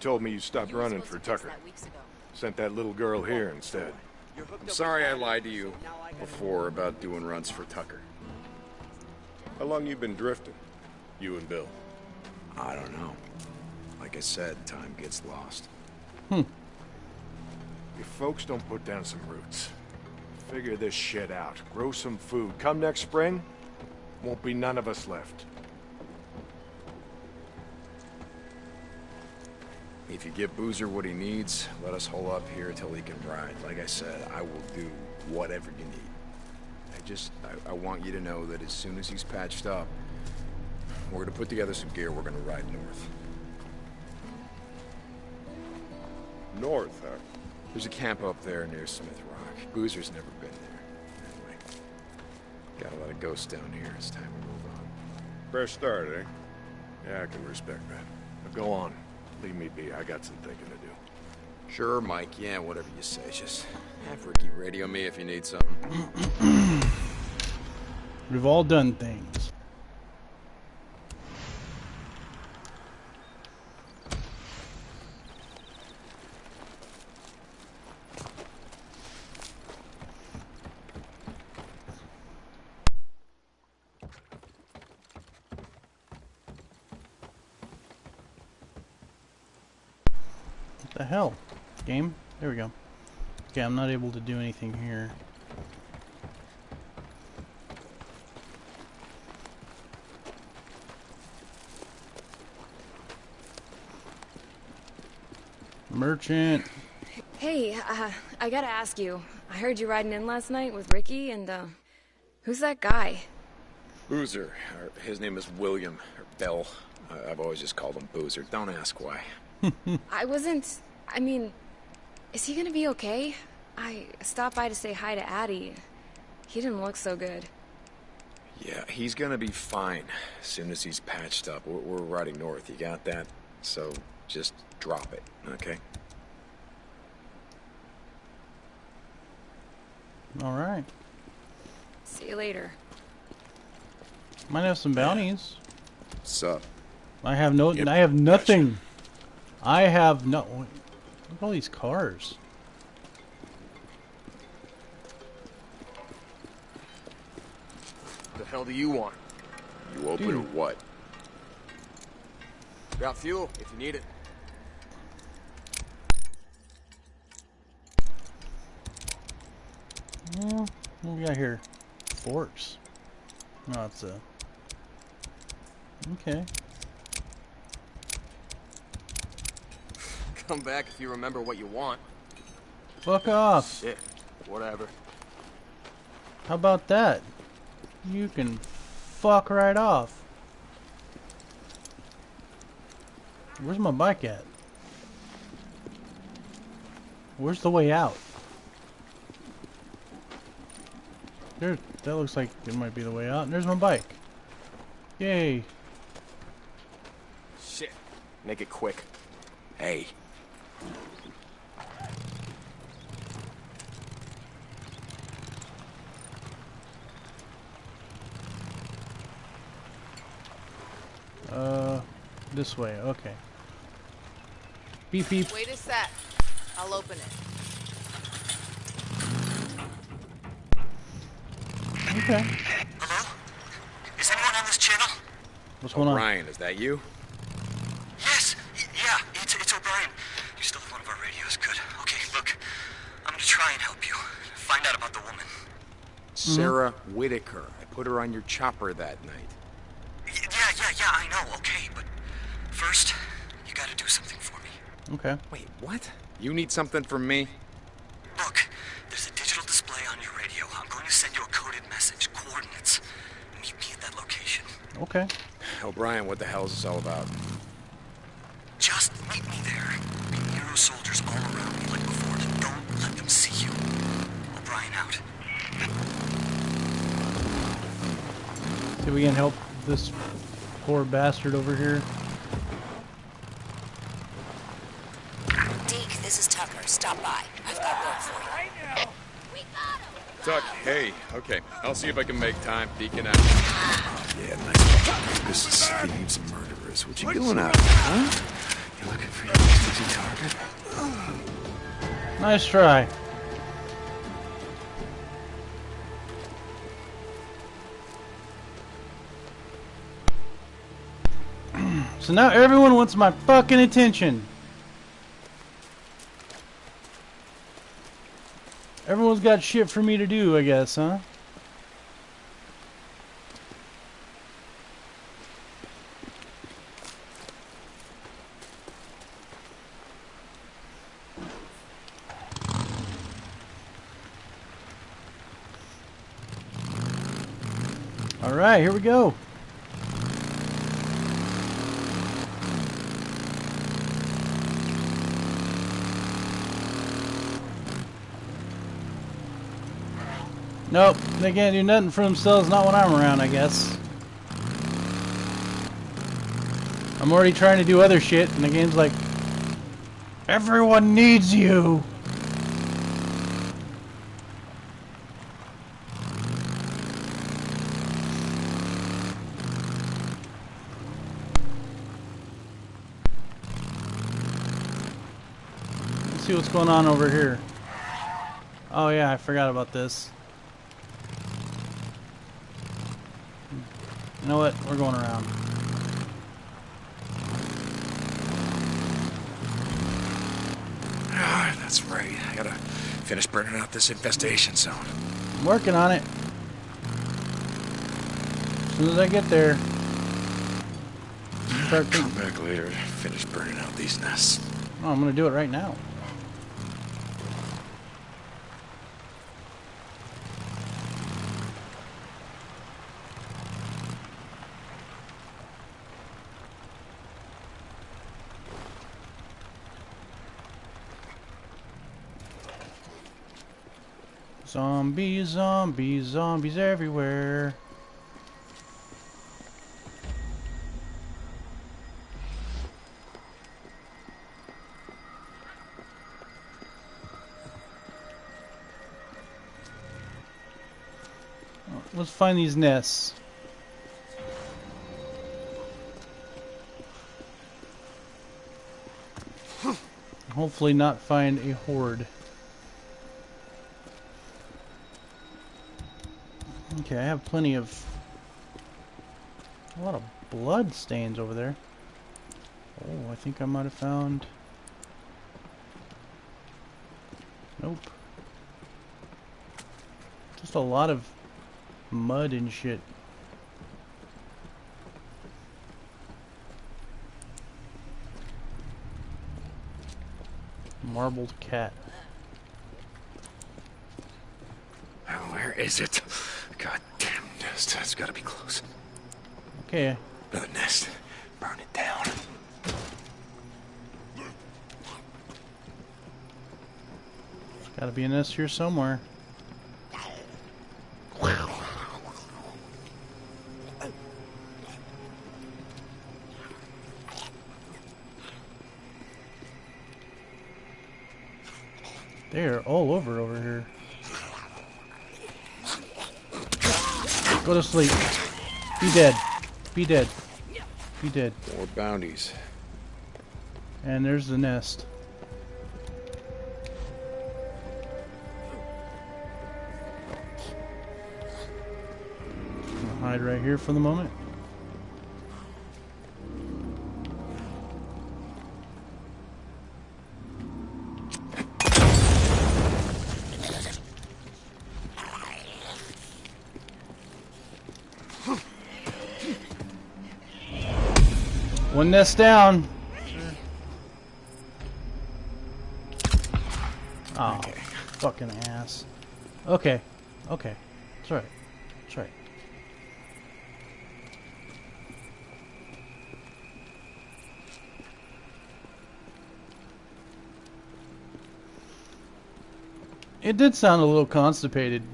Ricky told me you stopped running for Tucker. Sent that little girl here instead. I'm sorry I lied to you before about doing runs for Tucker. How long you been drifting? You and Bill? I don't know. Like I said, time gets lost. Hmm. If folks don't put down some roots, figure this shit out, grow some food, come next spring, won't be none of us left. If you give Boozer what he needs, let us hole up here till he can ride. Like I said, I will do whatever you need. I just, I, I want you to know that as soon as he's patched up, we're gonna put together some gear, we're gonna ride north. North, huh? There's a camp up there near Smith Rock. Boozer's never been there. Anyway, got a lot of ghosts down here. It's time to move on. Fresh start, eh? Yeah, I can respect that. Now go on. Leave me be. I got some thinking to do. Sure, Mike. Yeah, whatever you say. Just have Ricky radio me if you need something. We've all done things. the hell? Game? There we go. Okay, I'm not able to do anything here. Merchant. Hey, uh, I gotta ask you. I heard you riding in last night with Ricky and, uh, who's that guy? Boozer. His name is William, or Bill. I've always just called him Boozer. Don't ask why. I wasn't... I mean, is he gonna be okay? I stopped by to say hi to Addy. He didn't look so good. Yeah, he's gonna be fine as soon as he's patched up. We're, we're riding north, you got that? So just drop it, okay? Alright. See you later. Might have some bounties. What's up? I have no. Yep. I have nothing. I have no. Look at all these cars. What The hell do you want? You open Dude. or what? Got fuel if you need it. Well, what we got here? Forks. No, it's a. Okay. Come back if you remember what you want. Fuck off. Shit. Whatever. How about that? You can fuck right off. Where's my bike at? Where's the way out? There, that looks like it might be the way out. And there's my bike. Yay. Shit. Make it quick. Hey. Uh, this way. Okay. Beep beep. Wait a sec. I'll open it. Okay. Hello? Is anyone on this channel? What's going on? Ryan, is that you? Yes. Y- yeah, it's, it's O'Brien. You still have one of our radios. Good. Okay, look. I'm gonna try and help you. Find out about the woman. Sarah Whitaker. I put her on your chopper that night. Y- yeah, yeah, yeah, I know, okay, but first, you gotta do something for me. Okay. Wait, what? You need something from me? Look, there's a digital display on your radio. I'm going to send you a coded message, coordinates. Meet me at that location. Okay. O'Brien, what the hell is this all about? Just meet me there. Be Nero soldiers all around me like before. Don't let them see you. O'Brien out. See if we can help this poor bastard over here. Deke, this is Tucker. Stop by. I've got work for you. Tuck, hey, okay. I'll see if I can make time. Deacon out. Yeah, nice. This is Steve's murderers. What you doing out here, huh? You looking for your easy target? Nice try. so now everyone wants my fucking attention. Everyone's got shit for me to do, I guess, huh? All right, here we go. Nope, they can't do nothing for themselves, not when I'm around, I guess. I'm already trying to do other shit, and the game's like, Everyone needs you! Let's see what's going on over here. Oh yeah, I forgot about this. Know what? We're going around. Ah, that's right. I gotta finish burning out this infestation zone. I'm working on it. As soon as I get there. Start Come back later, finish burning out these nests. Oh, I'm gonna do it right now. Zombies, zombies, zombies everywhere. Uh, let's find these nests. Hopefully not find a horde. Okay, I have plenty of... A lot of blood stains over there. Oh, I think I might have found... Nope. Just a lot of mud and shit. Marbled cat. Where is it? God damn nest. It's gotta be close. Okay, Another nest. Burn it down. There's gotta be a nest here somewhere. They're all over over here. Go to sleep. Be dead. Be dead. Be dead. More bounties. And there's the nest. I'll hide right here for the moment. One nest down. Oh, fucking ass. Okay, okay. That's right. That's right. It did sound a little constipated.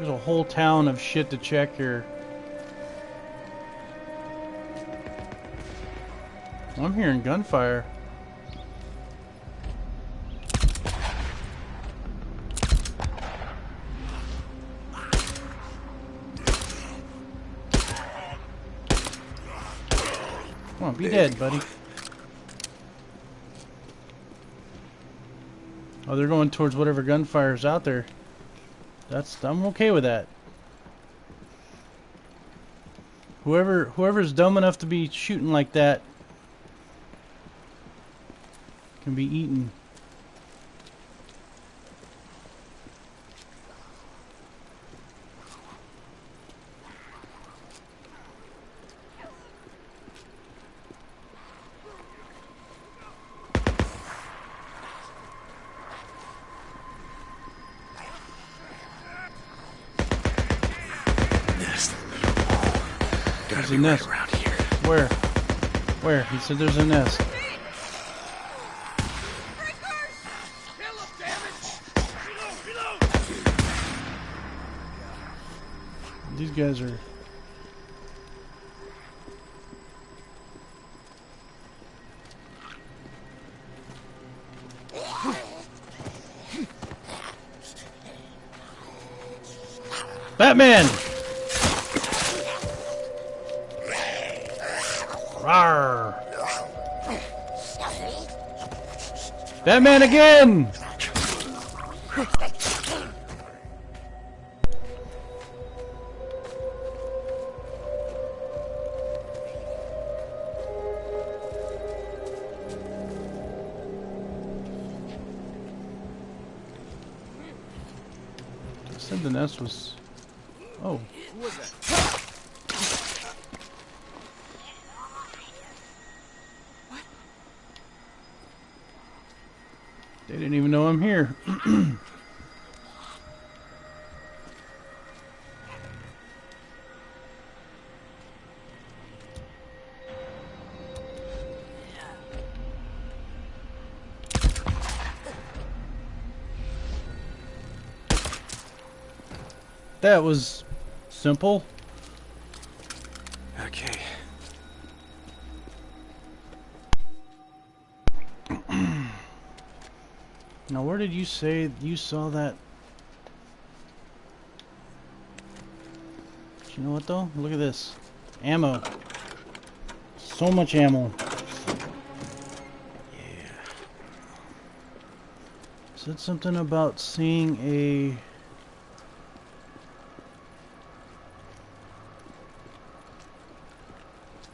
There's a whole town of shit to check here. I'm hearing gunfire. Come on, be dead, buddy. Oh, they're going towards whatever gunfire is out there. That's I'm okay with that. Whoever whoever's dumb enough to be shooting like that can be eaten. Gotta There's be a right around here. Where? Where? He said there's a nest. These guys are. Batman! Batman again! I said the nest was. Oh. Didn't even know I'm here. that was simple. Did you say you saw that? You know what though? Look at this. Ammo. So much ammo. Yeah. Said something about seeing a.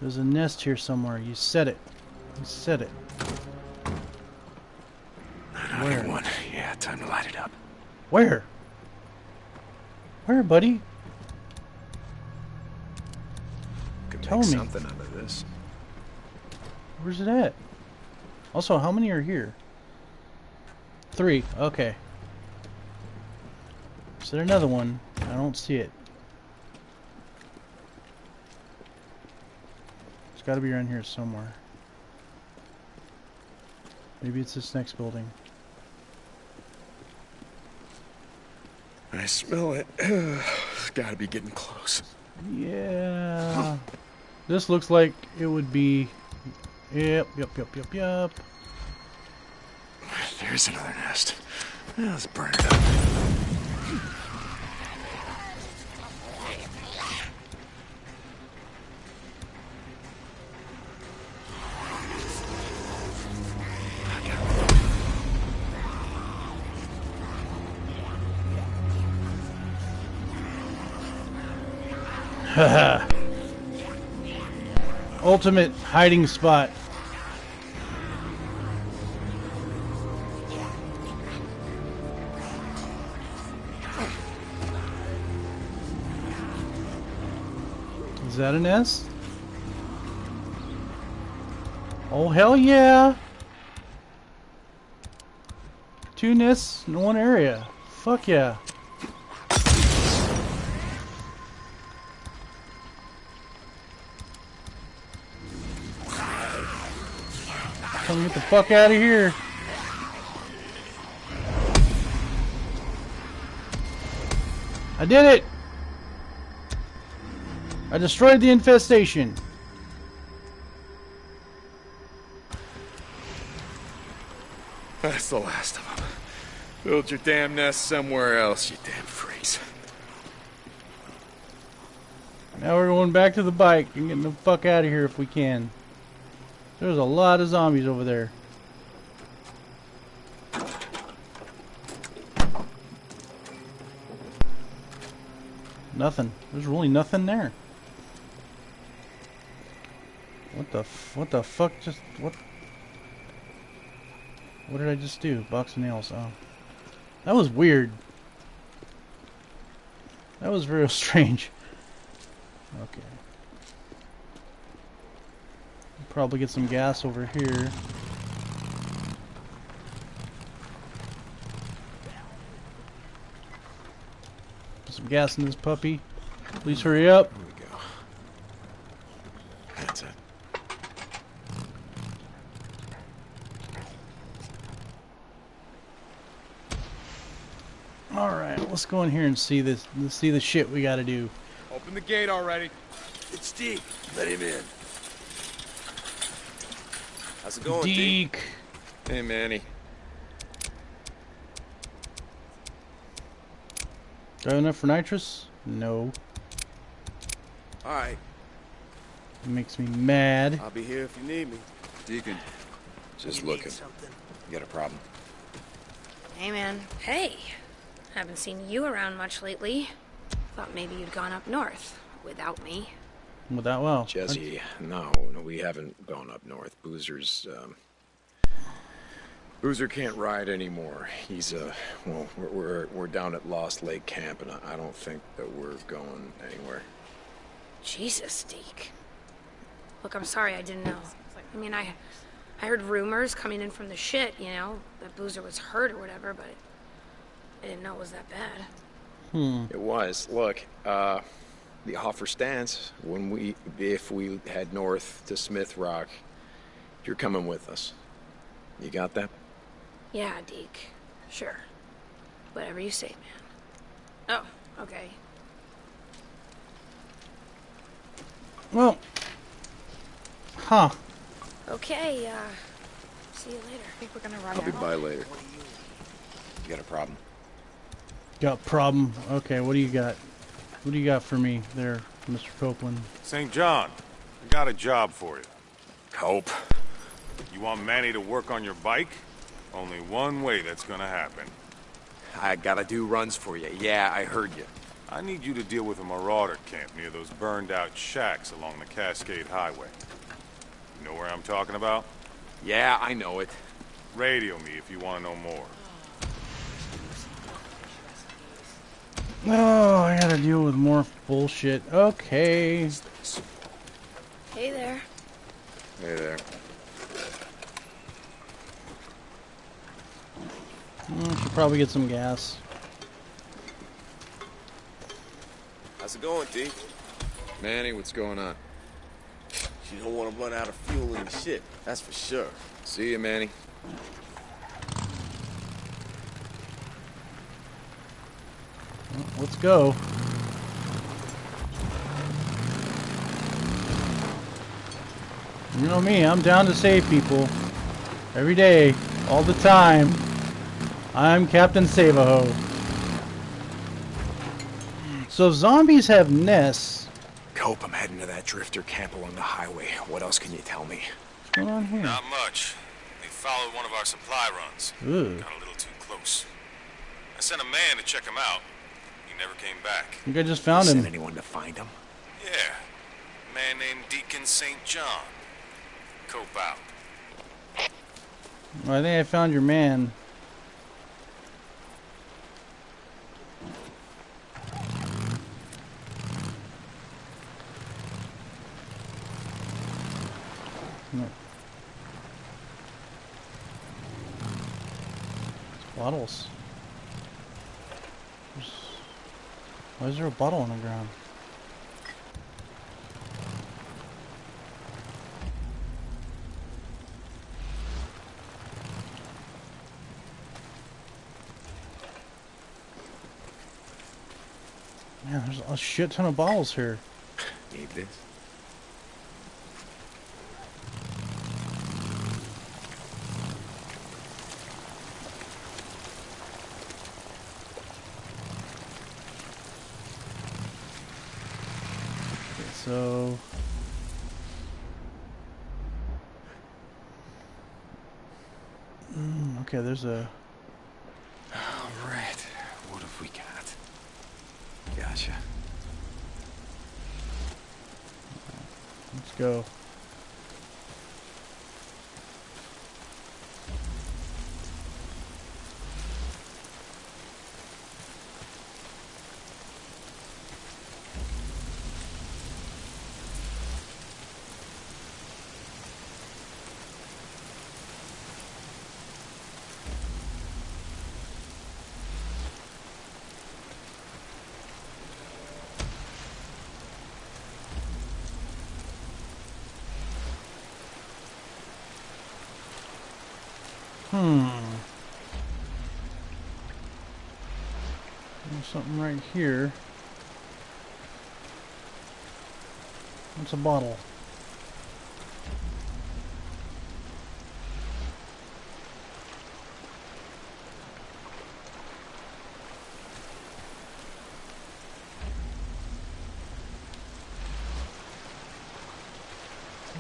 There's a nest here somewhere. You said it. You said it. Where? One. Time to light it up. Where? Where, buddy? Could Tell me. something out of this. Where's it at? Also, how many are here? Three. Okay. Is there another one? I don't see it. It's got to be around here somewhere. Maybe it's this next building. I smell it. it's gotta be getting close. Yeah. this looks like it would be. Yep, yep, yep, yep, yep. There's another nest. Let's burn it up. Ultimate hiding spot. Is that a nest? Oh, hell yeah! Two nests in one area. Fuck yeah. Come get the fuck out of here. I did it! I destroyed the infestation. That's the last of them. Build your damn nest somewhere else, you damn freaks. Now we're going back to the bike and getting the fuck out of here if we can. There's a lot of zombies over there. Nothing. There's really nothing there. What the what the fuck just what What did I just do? Box of nails. Oh. That was weird. That was real strange. Okay. Probably get some gas over here. Put some gas in this puppy. Please hurry up. Here we go. That's it. All right, let's go in here and see this. Let's see the shit we got to do. Open the gate already. It's Deke. Let him in. How's it going, D? Deke. Hey, Manny. Do I have enough for nitrous? No. All right. It makes me mad. I'll be here if you need me. Deacon. Just You looking. something? You got a problem? Hey, man. Hey, haven't seen you around much lately. Thought maybe you'd gone up north without me. Without well. Jesse, no, no, we haven't gone up north. Boozer's, um... Boozer can't ride anymore. He's, uh, well, we're, we're, we're down at Lost Lake Camp, and I I don't think that we're going anywhere. Jesus, Deke. Look, I'm sorry I didn't know. I mean, I, I heard rumors coming in from the shit, you know, that Boozer was hurt or whatever, but I didn't know it was that bad. Hmm. It was. Look, uh, the offer stands. When we, if we head north to Smith Rock, you're coming with us. You got that? Yeah, Deke. Sure. Whatever you say, man. Oh, okay. Well. Huh. Okay, uh, see you later. I think we're gonna run I'll be out. by later. You got a problem? Got problem. Okay, what do you got? What do you got for me there, Mr. Copeland? St. John, I got a job for you. Cope. You want Manny to work on your bike? Only one way that's gonna happen. I gotta do runs for you. Yeah, I heard you. I need you to deal with a marauder camp near those burned out shacks along the Cascade Highway. You know where I'm talking about? Yeah, I know it. Radio me if you want to know more. Oh, I gotta deal with more bullshit. Okay. Hey there. Hey there. Mm, should probably get some gas. How's it going, Deke? Manny, what's going on? You don't want to run out of fuel in the shit. That's for sure. See you, Manny. Let's go. You know me, I'm down to save people. Every day, all the time. I'm Captain Save-A-Ho. So zombies have nests. Cope, I'm heading to that drifter camp along the highway. What else can you tell me? What's going on here? Not much. They followed one of our supply runs. Ooh. Got a little too close. I sent a man to check him out. He never came back. I think I just found Send him. anyone to find him? Yeah. Man named Deacon St. John. Cope out. Well, I think I found your man. No. Bottles. There's- Why is there a bottle on the ground? Man, there's a shit ton of bottles here. Need this? Okay, so Okay, there's a... Alright, what have we got? Gotcha. Let's go. Hmm. There's something right here. What's a bottle?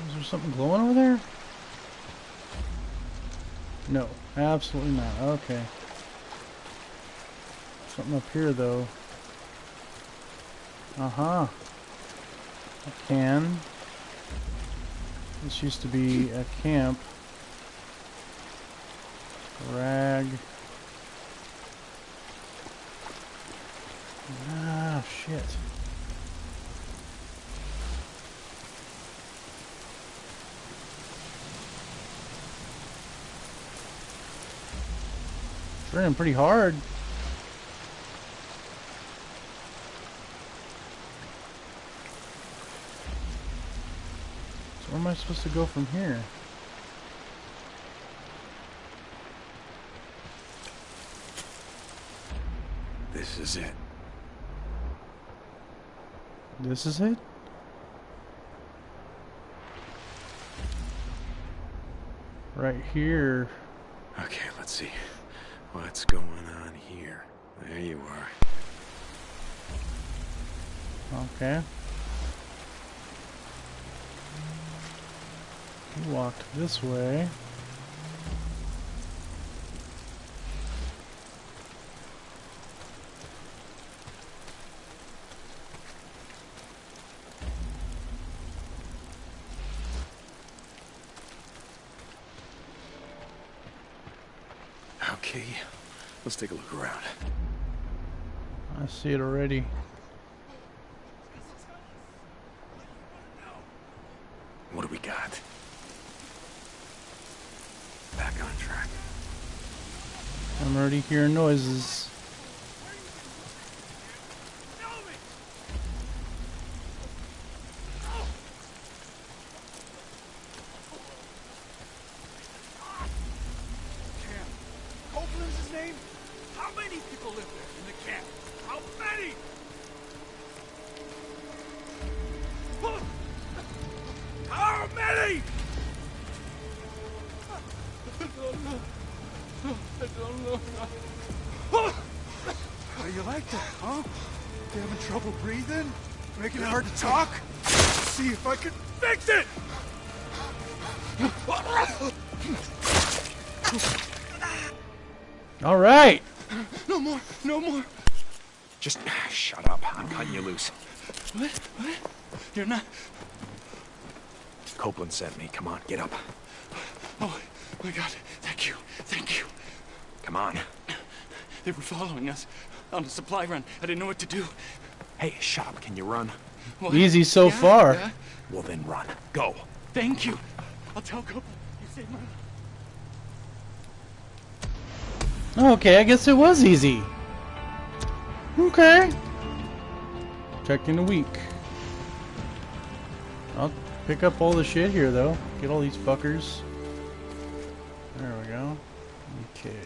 Is there something glowing absolutely not. Okay. Something up here, though. Uh-huh. A can. This used to be a camp. Rag. Ah, shit. It's raining pretty hard. So where am I supposed to go from here? This is it. This is it? Right here. Okay, let's see. What's going on here? There you are. Okay. You walked this way. Okay, let's take a look around. I see it already. What do we got? Back on track. I'm already hearing noises. Don't know. How you like that, huh? You having trouble breathing? Making it hard to talk? See if I can fix it! All right. No more, no more. Just ah, shut up. I'm cutting you loose. What? What? You're not. Copeland sent me. Come on, get up. Oh, my God. Thank you. Thank you. Come on. They were following us on a supply run. I didn't know what to do. Hey, Shop. Can you run? What? Easy so Yeah, far. yeah. Well, then run. Go. Thank you. I'll tell Copeland. You saved my life. Okay, I guess it was easy. Okay. Protecting the week. I'll pick up all the shit here, though. Get all these fuckers. There we go. Okay.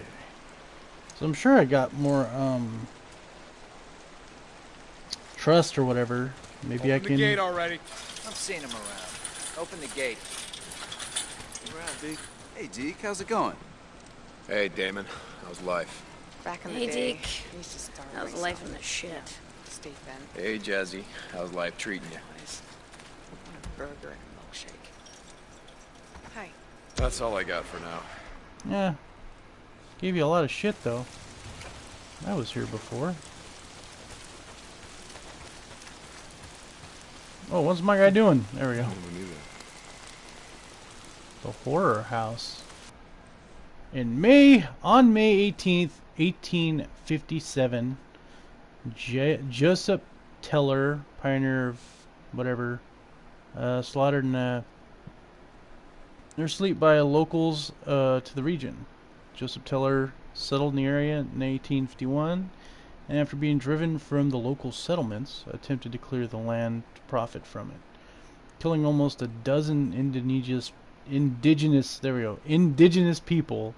So I'm sure I got more, um... Trust or whatever. Maybe I Open can... the gate already. I'm seeing him around. Open the gate. around, Deke. Hey, Deke, how's it going? Hey, Damon. How's life? Back in Hey, the day, Deke. I used to was life in the shit. you know, Steve Bend, Hey, Jazzy. How's life treating you? place. A burger and a milkshake. Hi. That's all I got for now. Yeah. Gave you a lot of shit though. I was here before. Oh, what's my guy doing? There we go. The horror house. In May, on May 18th, 1857, J Joseph Teller, pioneer of whatever, uh, slaughtered in a their sleep by locals uh, to the region. Joseph Teller settled in the area in 1851, and after being driven from the local settlements, attempted to clear the land to profit from it, killing almost a dozen indigenous indigenous there we go indigenous people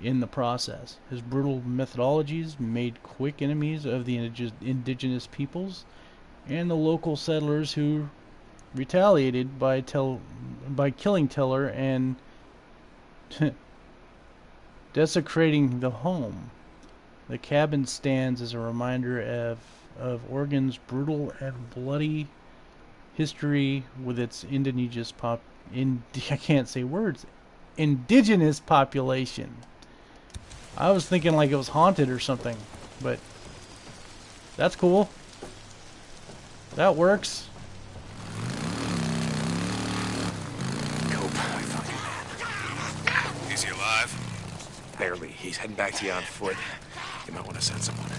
in the process. His brutal methodologies made quick enemies of the indig indigenous peoples and the local settlers who retaliated by tel by killing Teller and desecrating the home. The cabin stands as a reminder of of Oregon's brutal and bloody history with its indigenous pop in I can't say words indigenous population. I was thinking like it was haunted or something, but that's cool. That works. Barely. He's heading back to you on foot. You might want to send someone.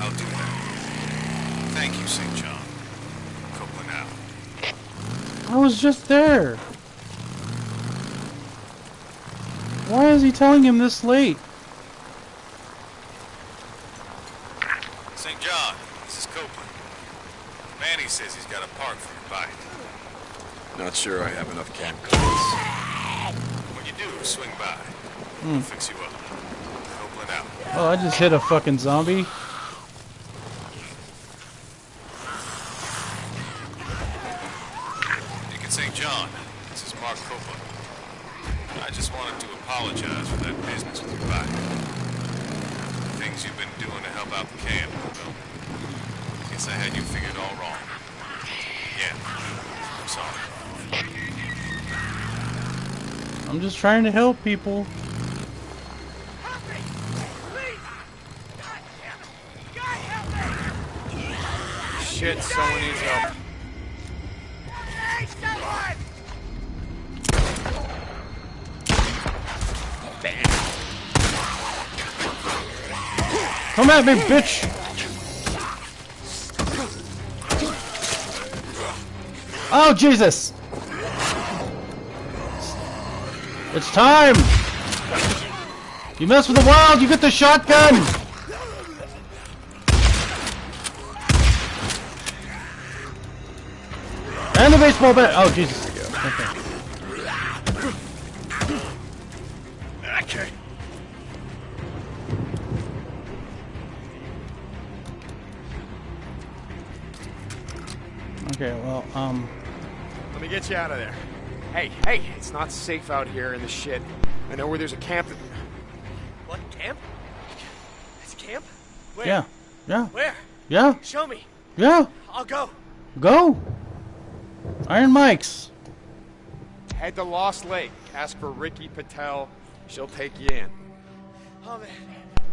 I'll do that. Thank you, St. John. Copeland out. I was just there. Why is he telling him this late? St. John, this is Copeland. Manny says he's got a park for your bike. Not sure I have enough camp cars. When you do, swing by. Hmm. Fix you up. Copeland out. Oh, I just hit a fucking zombie. Deacon St. John, this is Mark Copeland. I just wanted to apologize for that business with your bike. The things you've been doing to help out the camp, well, guess I had you figured all wrong. Yeah, I'm sorry. I'm just trying to help people. Shit, someone needs help. Come at me, bitch! Oh, Jesus! It's time! You mess with the wild, you get the shotgun! Baseball bat! Oh, Jesus. Okay. Okay. Okay, well, um... Let me get you out of there. Hey, hey, it's not safe out here in the shit. I know where there's a camp that... What, camp? It's a camp? Where? Yeah. Yeah. Where? Yeah. Show me. Yeah. I'll go. Go! Iron Mike's. Head to Lost Lake. Ask for Ricky Patel. She'll take you in. Oh man,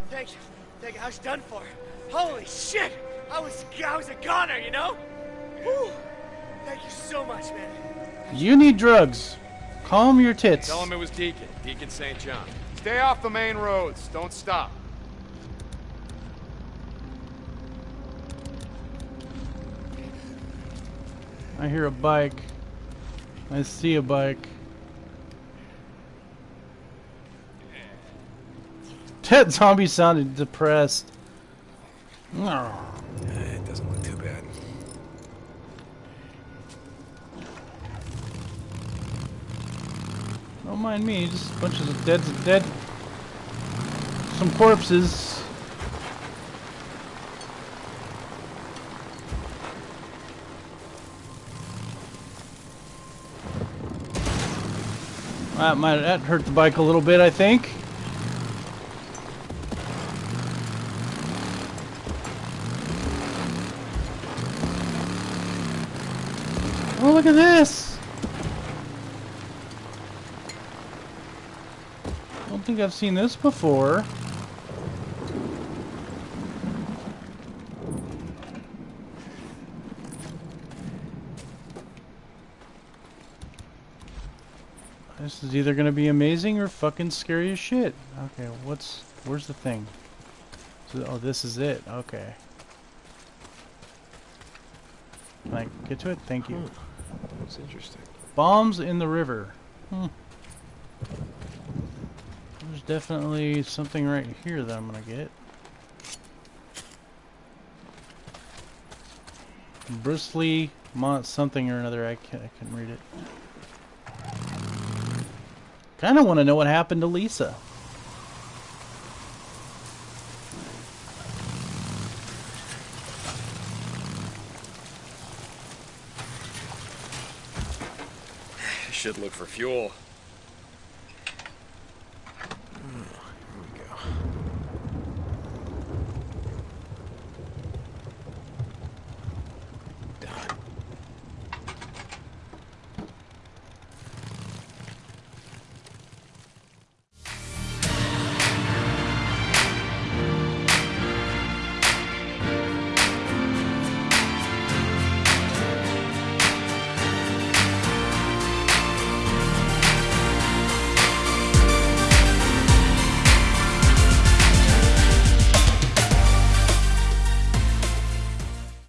thank you. Thank you. I was done for. Holy shit! I was I was a goner, you know? Whew. Thank you so much, man. You need drugs. Calm your tits. Tell him it was Deacon. Deacon St. John. Stay off the main roads. Don't stop. I hear a bike. I see a bike. That zombie sounded depressed. It doesn't look too bad. Don't mind me, just a bunch of dead, dead, some corpses. That might that hurt the bike a little bit, I think. Oh, look at this! I don't think I've seen this before. This is either gonna be amazing or fucking scary as shit. Okay, what's where's the thing? So, oh, this is it. Okay. Can I get to it? Thank you. That's interesting. Bombs in the river. Hmm. There's definitely something right here that I'm gonna get. Bristly Mont something or another. I can't. I can read it. Kind of want to know what happened to Lisa. Should look for fuel.